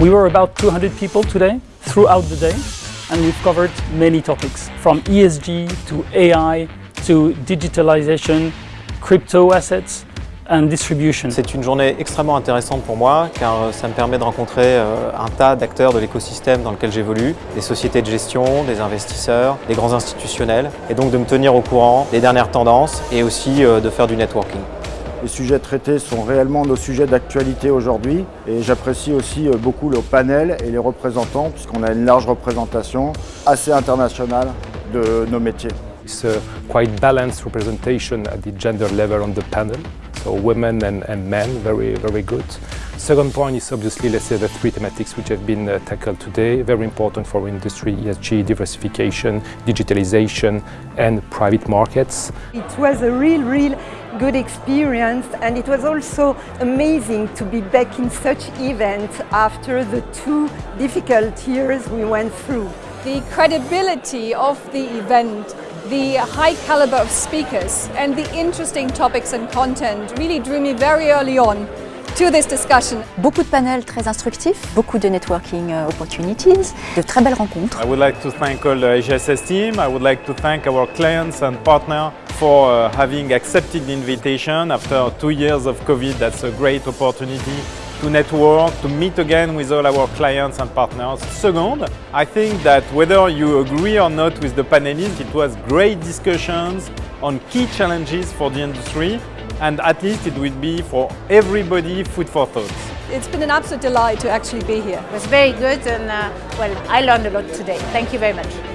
We were about 200 people today throughout the day and we've covered many topics from ESG to AI to digitalization, crypto assets and distribution. C'est une journée extrêmement intéressante pour moi car ça me permet de rencontrer un tas d'acteurs de l'écosystème dans lequel j'évolue, des sociétés de gestion, des investisseurs, des grands institutionnels et donc de me tenir au courant des dernières tendances et aussi de faire du networking. Les sujets traités sont réellement nos sujets d'actualité aujourd'hui et j'apprécie aussi beaucoup le panel et les représentants puisqu'on a une large représentation assez internationale de nos métiers. It's a quite balanced representation at the gender level on the panel, so women and, and men, very, very good. Second point is obviously, let's say, the three thematics which have been uh, tackled today, very important for industry, ESG, diversification, digitalization and private markets. It was a real, real good experience and it was also amazing to be back in such events after the two difficult years we went through. The credibility of the event the high caliber of speakers and the interesting topics and content really drew me very early on to this discussion. Beaucoup de panels très instructifs, beaucoup de networking opportunities, de très belles rencontres. I would like to thank all the HSS team. I would like to thank our clients and partners for uh, having accepted the invitation after two years of COVID. That's a great opportunity to network, to meet again with all our clients and partners. Second, I think that whether you agree or not with the panelists, it was great discussions on key challenges for the industry and at least it will be for everybody food for thought. It's been an absolute delight to actually be here. It was very good and uh, well, I learned a lot today. Thank you very much.